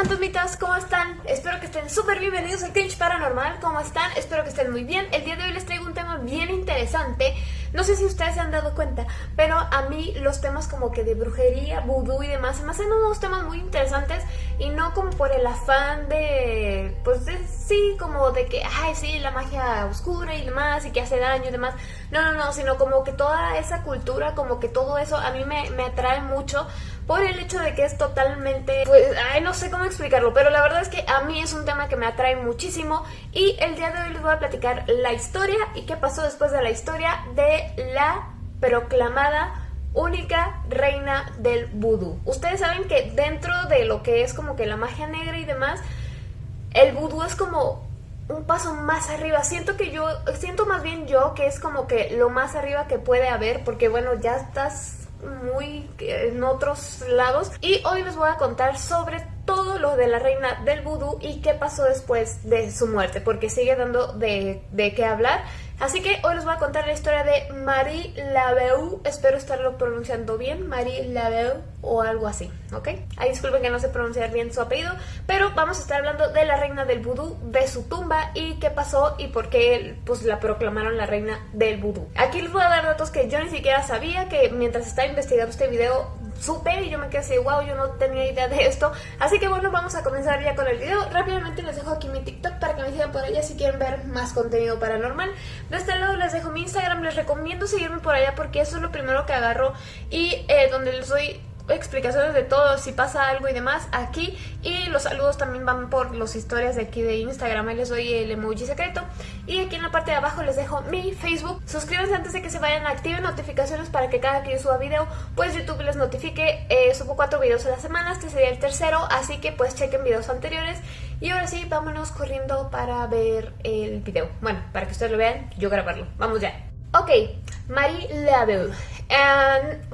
fantasmitas, ¿cómo están? Espero que estén súper bienvenidos al Cringe Paranormal, ¿cómo están? Espero que estén muy bien. El día de hoy les traigo un tema bien interesante. No sé si ustedes se han dado cuenta, pero a mí los temas como que de brujería, vudú y demás se me hacen unos temas muy interesantes y no como por el afán de, pues sí, como de que, ay, sí, la magia oscura y demás y que hace daño y demás. No, no, no, sino como que toda esa cultura, como que todo eso a mí me, me atrae mucho por el hecho de que es totalmente, pues, ay, no sé cómo explicarlo, pero la verdad es que a mí es un tema que me atrae muchísimo y el día de hoy les voy a platicar la historia y qué pasó después de la historia de la proclamada única reina del vudú. Ustedes saben que dentro de lo que es como que la magia negra y demás, el vudú es como un paso más arriba. Siento que yo, siento más bien yo que es como que lo más arriba que puede haber, porque bueno, ya estás muy en otros lados. Y hoy les voy a contar sobre todo lo de la reina del vudú y qué pasó después de su muerte porque sigue dando de, de qué hablar Así que hoy les voy a contar la historia de Marie Laveau, espero estarlo pronunciando bien, Marie Laveau o algo así, ¿ok? Ahí disculpen que no sé pronunciar bien su apellido, pero vamos a estar hablando de la reina del vudú, de su tumba y qué pasó y por qué pues la proclamaron la reina del vudú. Aquí les voy a dar datos que yo ni siquiera sabía, que mientras estaba investigando este video supe y yo me quedé así, wow, yo no tenía idea de esto. Así que bueno, vamos a comenzar ya con el video. Rápidamente les dejo aquí mi TikTok para que me sigan por allá si quieren ver más contenido paranormal. De este lado les dejo mi Instagram, les recomiendo seguirme por allá porque eso es lo primero que agarro y eh, donde les doy explicaciones de todo, si pasa algo y demás aquí. Y los saludos también van por las historias de aquí de Instagram, ahí les doy el emoji secreto. Y aquí en la parte de abajo les dejo mi Facebook, suscríbanse antes de que se vayan, activen notificaciones para que cada que yo suba video pues YouTube les notifique, eh, subo cuatro videos a la semana, este sería el tercero, así que pues chequen videos anteriores. Y ahora sí, vámonos corriendo para ver el video, bueno, para que ustedes lo vean, yo grabarlo, vamos ya. Ok, Marie Laveau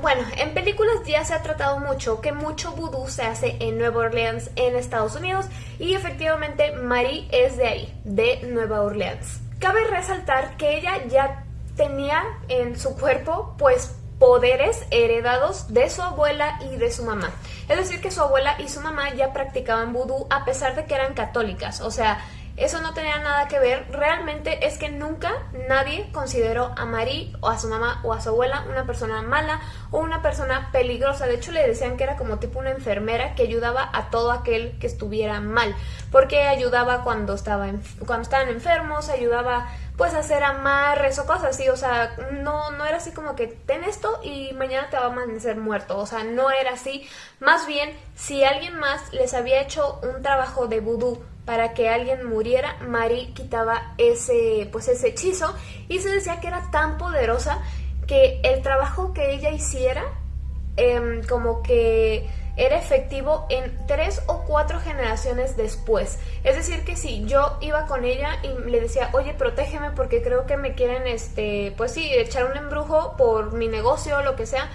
bueno, en películas ya se ha tratado mucho que mucho vudú se hace en Nueva Orleans, en Estados Unidos, y efectivamente Marie es de ahí, de Nueva Orleans. Cabe resaltar que ella ya tenía en su cuerpo, pues, poderes heredados de su abuela y de su mamá. Es decir, que su abuela y su mamá ya practicaban vudú a pesar de que eran católicas, o sea, eso no tenía nada que ver, realmente es que nunca nadie consideró a Marie o a su mamá o a su abuela una persona mala o una persona peligrosa. De hecho le decían que era como tipo una enfermera que ayudaba a todo aquel que estuviera mal, porque ayudaba cuando, estaba cuando estaban enfermos, ayudaba pues a hacer amarres o cosas así, o sea, no, no era así como que ten esto y mañana te va a amanecer muerto, o sea, no era así, más bien si alguien más les había hecho un trabajo de vudú para que alguien muriera, Mari quitaba ese, pues ese hechizo y se decía que era tan poderosa que el trabajo que ella hiciera em, como que era efectivo en tres o cuatro generaciones después. Es decir que si yo iba con ella y le decía, oye, protégeme porque creo que me quieren, este, pues sí, echar un embrujo por mi negocio o lo que sea,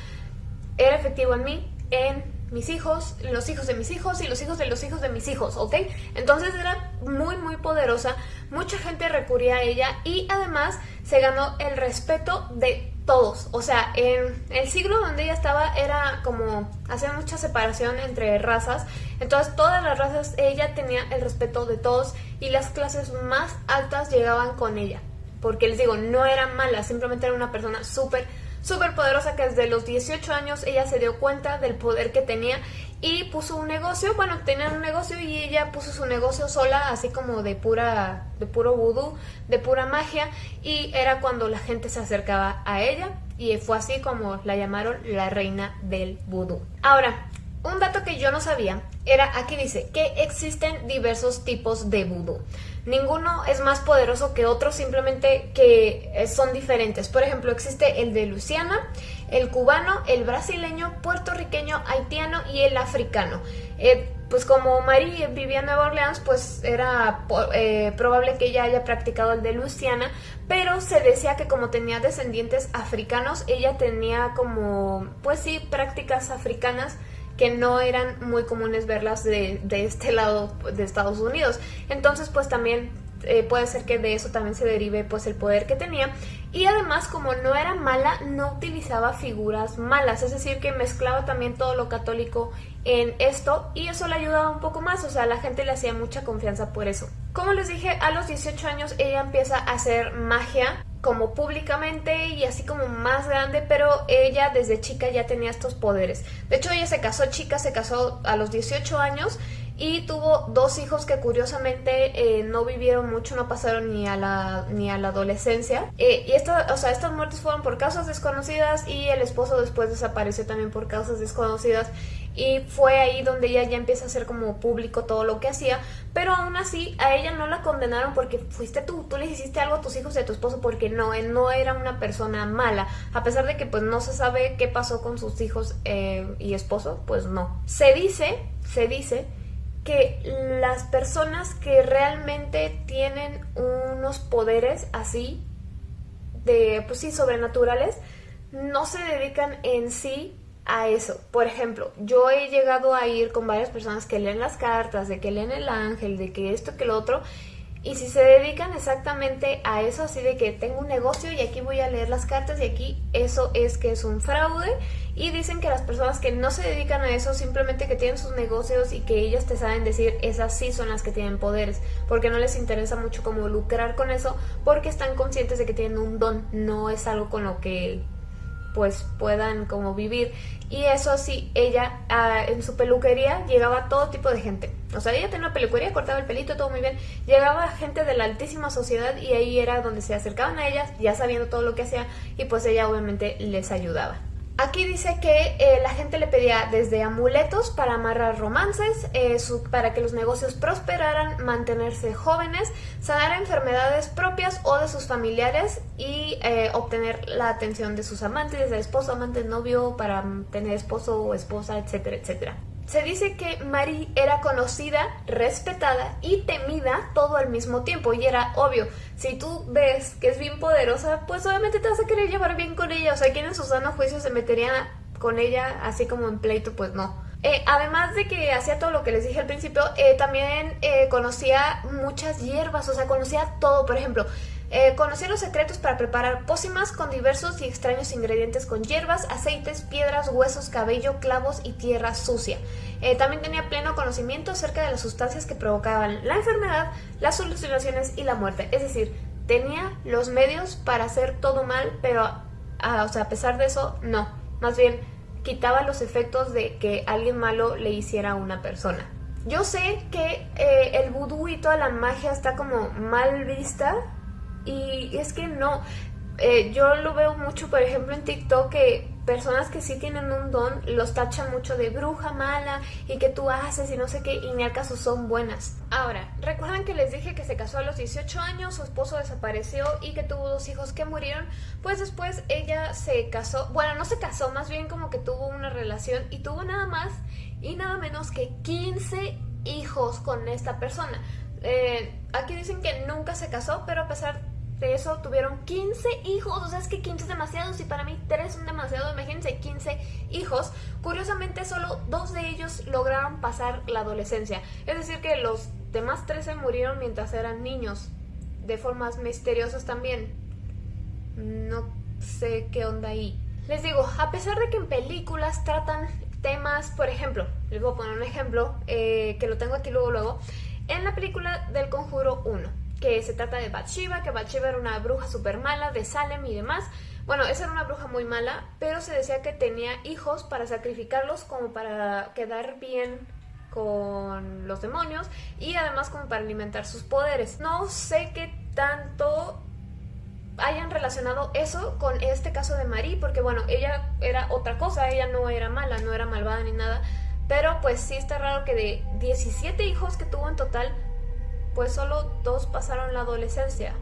era efectivo en mí en mis hijos, los hijos de mis hijos y los hijos de los hijos de mis hijos, ¿ok? Entonces era muy muy poderosa, mucha gente recurría a ella y además se ganó el respeto de todos, o sea, en el siglo donde ella estaba era como, hacía mucha separación entre razas, entonces todas las razas, ella tenía el respeto de todos y las clases más altas llegaban con ella, porque les digo, no era mala, simplemente era una persona súper súper poderosa que desde los 18 años ella se dio cuenta del poder que tenía y puso un negocio, bueno, tenía un negocio y ella puso su negocio sola, así como de pura, de puro vudú, de pura magia, y era cuando la gente se acercaba a ella, y fue así como la llamaron la reina del vudú. Ahora, un dato que yo no sabía era, aquí dice, que existen diversos tipos de vudú. Ninguno es más poderoso que otro, simplemente que eh, son diferentes. Por ejemplo, existe el de Luciana, el cubano, el brasileño, puertorriqueño, haitiano y el africano. Eh, pues como Marie vivía en Nueva Orleans, pues era eh, probable que ella haya practicado el de Luciana, pero se decía que como tenía descendientes africanos, ella tenía como, pues sí, prácticas africanas que no eran muy comunes verlas de, este lado de Estados Unidos. Entonces pues también eh, puede ser que de eso también se derive pues el poder que tenía. Y además como no era mala no utilizaba figuras malas. Es decir que mezclaba también todo lo católico en esto y eso le ayudaba un poco más. O sea la gente le hacía mucha confianza por eso. Como les dije a los 18 años ella empieza a hacer magia como públicamente y así como más grande, pero ella desde chica ya tenía estos poderes. De hecho, ella se casó chica, se casó a los 18 años y tuvo dos hijos que curiosamente eh, no vivieron mucho, no pasaron ni a la, ni a la adolescencia. Eh, y esto, o sea, estas muertes fueron por causas desconocidas y el esposo después desapareció también por causas desconocidas y fue ahí donde ella ya empieza a hacer como público todo lo que hacía, pero aún así a ella no la condenaron porque fuiste tú, tú le hiciste algo a tus hijos y a tu esposo porque no, él no era una persona mala, a pesar de que pues no se sabe qué pasó con sus hijos eh, y esposo, pues no. Se dice, se dice que las personas que realmente tienen unos poderes así, de, pues sí, sobrenaturales, no se dedican en sí a eso. Por ejemplo, yo he llegado a ir con varias personas que leen las cartas, de que leen el ángel, de que esto, que lo otro, y si se dedican exactamente a eso, así de que tengo un negocio y aquí voy a leer las cartas y aquí eso es que es un fraude y dicen que las personas que no se dedican a eso, simplemente que tienen sus negocios y que ellas te saben decir esas sí son las que tienen poderes, porque no les interesa mucho como lucrar con eso, porque están conscientes de que tienen un don, no es algo con lo que pues puedan como vivir y eso sí, ella ah, en su peluquería llegaba todo tipo de gente. O sea, ella tenía una peluquería, cortaba el pelito, todo muy bien. Llegaba gente de la altísima sociedad y ahí era donde se acercaban a ellas, ya sabiendo todo lo que hacía, y pues ella obviamente les ayudaba. Aquí dice que eh, la gente le pedía desde amuletos para amarrar romances, eh, para que los negocios prosperaran, mantenerse jóvenes, sanar enfermedades propias o de sus familiares y eh, obtener la atención de sus amantes, de esposo, amante, novio, para tener esposo o esposa, etcétera, etcétera. Se dice que Marie era conocida, respetada y temida todo al mismo tiempo y era obvio, si tú ves que es bien poderosa, pues obviamente te vas a querer llevar bien con ella, o sea, ¿quién en su sano juicio se metería con ella así como en pleito? Pues no. Eh, además de que hacía todo lo que les dije al principio, eh, también eh, conocía muchas hierbas, o sea, conocía todo, por ejemplo, eh, conocía los secretos para preparar pócimas con diversos y extraños ingredientes con hierbas, aceites, piedras, huesos, cabello, clavos y tierra sucia. Eh, también tenía pleno conocimiento acerca de las sustancias que provocaban la enfermedad, las alucinaciones y la muerte. Es decir, tenía los medios para hacer todo mal, pero a, o sea, a pesar de eso, no. Más bien, quitaba los efectos de que alguien malo le hiciera a una persona. Yo sé que eh, el vudú y toda la magia está como mal vista, y es que no, eh, yo lo veo mucho, por ejemplo, en TikTok que personas que sí tienen un don los tachan mucho de bruja mala y que tú haces y no sé qué, y ni al caso son buenas. Ahora, ¿recuerdan que les dije que se casó a los 18 años, su esposo desapareció y que tuvo dos hijos que murieron? Pues después ella se casó, bueno, no se casó, más bien como que tuvo una relación y tuvo nada más y nada menos que 15 hijos con esta persona. Eh, aquí dicen que nunca se casó, pero a pesar de eso tuvieron 15 hijos, o sea, es que 15 es demasiado, y para mí 3 son demasiado, imagínense 15 hijos. Curiosamente, solo dos de ellos lograron pasar la adolescencia, es decir, que los demás 13 murieron mientras eran niños, de formas misteriosas también. No sé qué onda ahí. Les digo, a pesar de que en películas tratan temas, por ejemplo, les voy a poner un ejemplo, eh, que lo tengo aquí luego, luego, en la película del Conjuro 1 que se trata de Bathsheba, que Bathsheba era una bruja súper mala de Salem y demás. Bueno, esa era una bruja muy mala, pero se decía que tenía hijos para sacrificarlos como para quedar bien con los demonios y además como para alimentar sus poderes. No sé qué tanto hayan relacionado eso con este caso de Marie, porque bueno, ella era otra cosa, ella no era mala, no era malvada ni nada, pero pues sí está raro que de 17 hijos que tuvo en total, pues solo dos pasaron la adolescencia.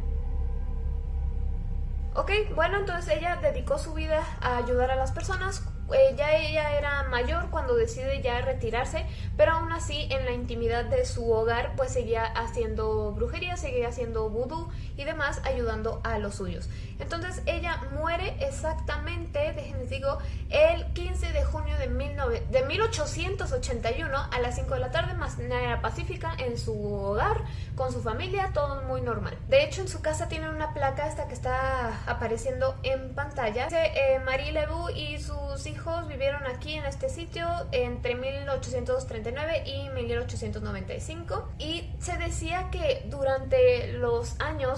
Ok, bueno, entonces ella dedicó su vida a ayudar a las personas. eh, ya ella era mayor cuando decide ya retirarse, pero aún así en la intimidad de su hogar pues seguía haciendo brujería, seguía haciendo vudú y demás ayudando a los suyos. Entonces ella muere exactamente, déjenme digo, el 15 de junio de, de 1881 a las 5 de la tarde, manera pacífica en su hogar, con su familia, todo muy normal. De hecho en su casa tiene una placa esta que está apareciendo en pantalla. Eh, Marie Lebu y sus hijos vivieron aquí en este sitio entre 1839 y 1895 y se decía que durante los años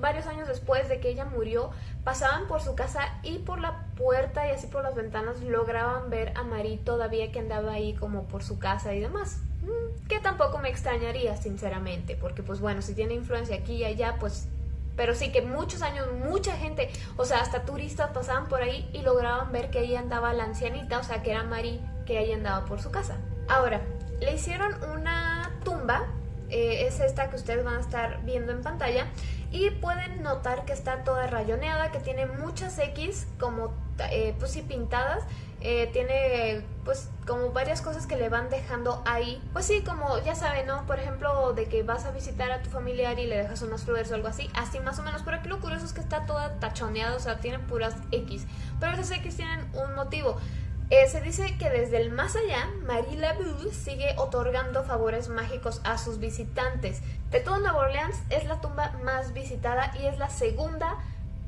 varios años después de que ella murió, pasaban por su casa y por la puerta y así por las ventanas lograban ver a Marie todavía que andaba ahí como por su casa y demás. Mm, que tampoco me extrañaría, sinceramente, porque pues bueno, si tiene influencia aquí y allá, pues... Pero sí que muchos años, mucha gente, o sea, hasta turistas pasaban por ahí y lograban ver que ahí andaba la ancianita, o sea, que era Marie que ahí andaba por su casa. Ahora, le hicieron una tumba eh, es esta que ustedes van a estar viendo en pantalla. Y pueden notar que está toda rayoneada, que tiene muchas X como eh, pues sí pintadas, eh, tiene pues como varias cosas que le van dejando ahí, pues sí, como ya saben, ¿no? Por ejemplo, de que vas a visitar a tu familiar y le dejas unas flores o algo así, así más o menos, pero aquí lo curioso es que está toda tachoneada, o sea, tiene puras X, pero esas X tienen un motivo. Eh, se dice que desde el más allá, Marie Laveau sigue otorgando favores mágicos a sus visitantes. De todo Nueva Orleans es la tumba más visitada y es la segunda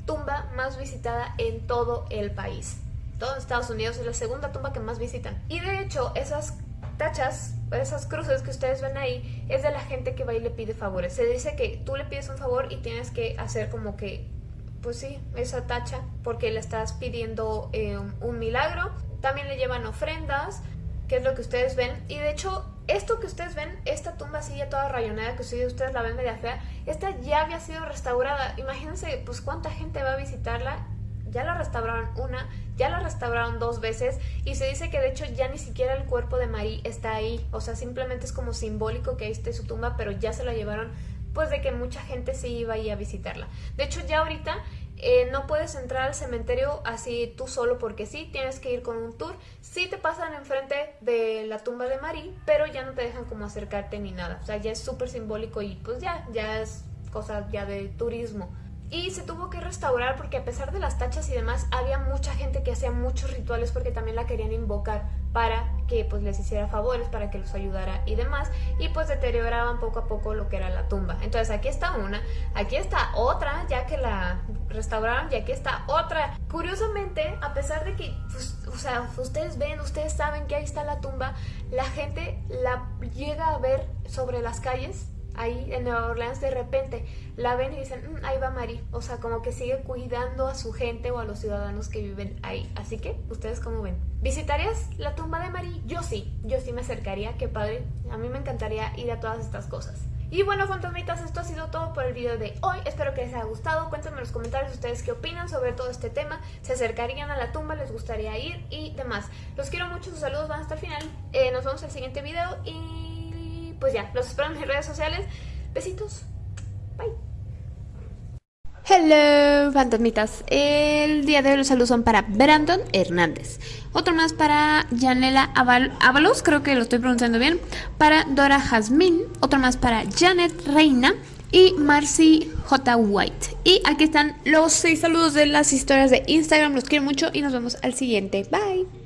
tumba más visitada en todo el país. Todo Estados Unidos es la segunda tumba que más visitan. Y de hecho, esas tachas, esas cruces que ustedes ven ahí, es de la gente que va y le pide favores. Se dice que tú le pides un favor y tienes que hacer como que, pues sí, esa tacha, porque le estás pidiendo eh, un milagro también le llevan ofrendas, que es lo que ustedes ven. Y de hecho, esto que ustedes ven, esta tumba así ya toda rayonada, que ustedes la ven media fea, esta ya había sido restaurada. Imagínense, pues cuánta gente va a visitarla. Ya la restauraron una, ya la restauraron dos veces y se dice que de hecho ya ni siquiera el cuerpo de Marie está ahí. O sea, simplemente es como simbólico que ahí esté su tumba, pero ya se la llevaron pues de que mucha gente se iba ahí a visitarla. De hecho, ya ahorita eh, no puedes entrar al cementerio así tú solo porque sí, tienes que ir con un tour. Sí te pasan enfrente de la tumba de Marie, pero ya no te dejan como acercarte ni nada. O sea, ya es súper simbólico y pues ya, ya es cosa ya de turismo y se tuvo que restaurar porque a pesar de las tachas y demás había mucha gente que hacía muchos rituales porque también la querían invocar para que pues les hiciera favores, para que los ayudara y demás y pues deterioraban poco a poco lo que era la tumba. Entonces aquí está una, aquí está otra ya que la restauraron y aquí está otra. Curiosamente, a pesar de que pues, o sea, ustedes ven, ustedes saben que ahí está la tumba, la gente la llega a ver sobre las calles ahí en Nueva Orleans de repente la ven y dicen, mm, ahí va Mari. O sea, como que sigue cuidando a su gente o a los ciudadanos que viven ahí. Así que, ¿ustedes cómo ven? ¿Visitarías la tumba de Mari? Yo sí, yo sí me acercaría, qué padre. A mí me encantaría ir a todas estas cosas. Y bueno, fantasmitas, esto ha sido todo por el video de hoy. Espero que les haya gustado. Cuéntenme en los comentarios ustedes qué opinan sobre todo este tema. ¿Se acercarían a la tumba? ¿Les gustaría ir? Y demás. Los quiero mucho, sus saludos van hasta el final. Eh, nos vemos en el siguiente video y pues ya, los espero en mis redes sociales. Besitos. Bye. Hello, fantasmitas. El día de hoy los saludos son para Brandon Hernández. Otro más para Janela Avalos, creo que lo estoy pronunciando bien. Para Dora Jazmín. Otro más para Janet Reina y Marcy J. White. Y aquí están los seis saludos de las historias de Instagram. Los quiero mucho y nos vemos al siguiente. Bye.